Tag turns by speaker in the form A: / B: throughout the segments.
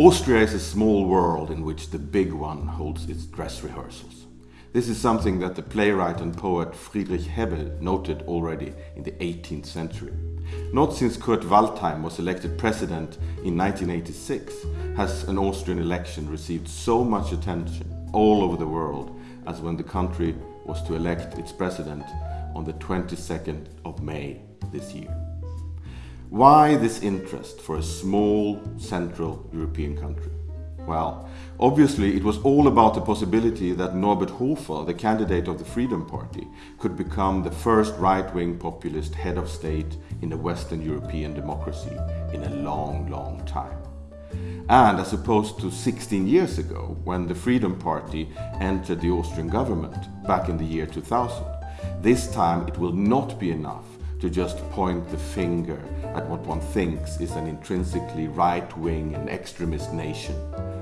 A: Austria is a small world in which the big one holds its dress rehearsals. This is something that the playwright and poet Friedrich Hebbel noted already in the 18th century. Not since Kurt Waldheim was elected president in 1986 has an Austrian election received so much attention all over the world as when the country was to elect its president on the 22nd of May this year. Why this interest for a small Central European country? Well, obviously it was all about the possibility that Norbert Hofer, the candidate of the Freedom Party, could become the first right-wing populist head of state in a Western European democracy in a long, long time. And as opposed to 16 years ago, when the Freedom Party entered the Austrian government back in the year 2000, this time it will not be enough to just point the finger at what one thinks is an intrinsically right-wing and extremist nation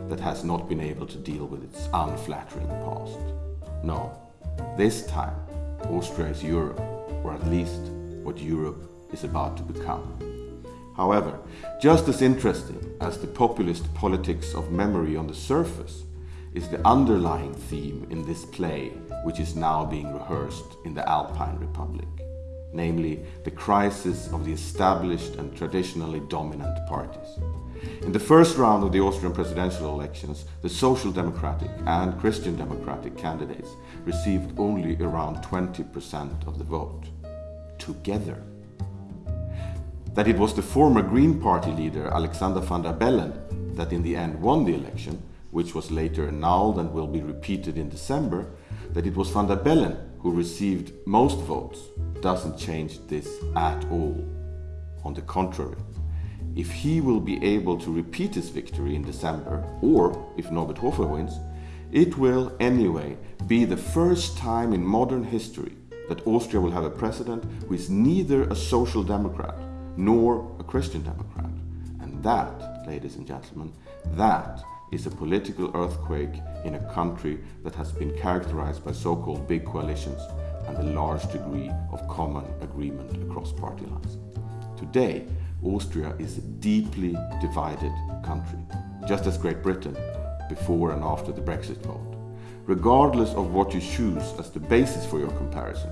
A: that has not been able to deal with its unflattering past. No, this time Austria is Europe, or at least what Europe is about to become. However, just as interesting as the populist politics of memory on the surface is the underlying theme in this play which is now being rehearsed in the Alpine Republic namely the crisis of the established and traditionally dominant parties. In the first round of the Austrian presidential elections, the Social Democratic and Christian Democratic candidates received only around 20% of the vote. Together. That it was the former Green Party leader Alexander van der Bellen that in the end won the election, which was later annulled and will be repeated in December, that it was van der Bellen who received most votes doesn't change this at all. On the contrary, if he will be able to repeat his victory in December, or if Norbert Hofer wins, it will anyway be the first time in modern history that Austria will have a president who is neither a social democrat nor a Christian democrat. And that, ladies and gentlemen, that is a political earthquake in a country that has been characterized by so-called big coalitions and a large degree of common agreement across party lines. Today, Austria is a deeply divided country, just as Great Britain before and after the Brexit vote. Regardless of what you choose as the basis for your comparison,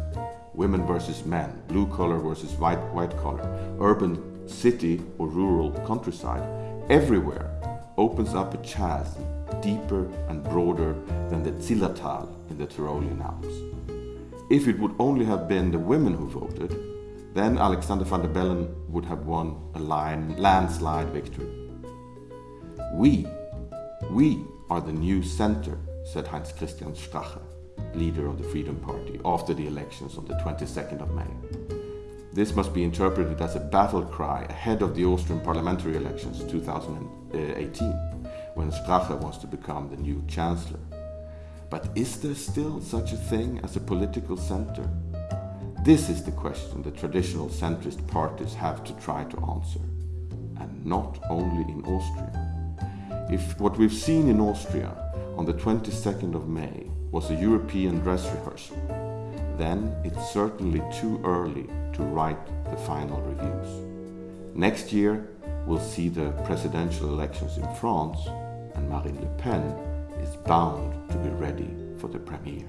A: women versus men, blue collar versus white, white collar, urban city or rural countryside, everywhere opens up a chasm deeper and broader than the Zillertal in the Tyrolean Alps. If it would only have been the women who voted, then Alexander van der Bellen would have won a line, landslide victory. We, we are the new center, said Heinz Christian Strache, leader of the Freedom Party, after the elections on the 22nd of May. This must be interpreted as a battle cry ahead of the Austrian parliamentary elections 2018, when Strache wants to become the new chancellor. But is there still such a thing as a political center? This is the question the traditional centrist parties have to try to answer. And not only in Austria. If what we've seen in Austria on the 22nd of May was a European dress rehearsal, then it's certainly too early to write the final reviews. Next year, we'll see the presidential elections in France, and Marine Le Pen is bound to be ready for the premiere.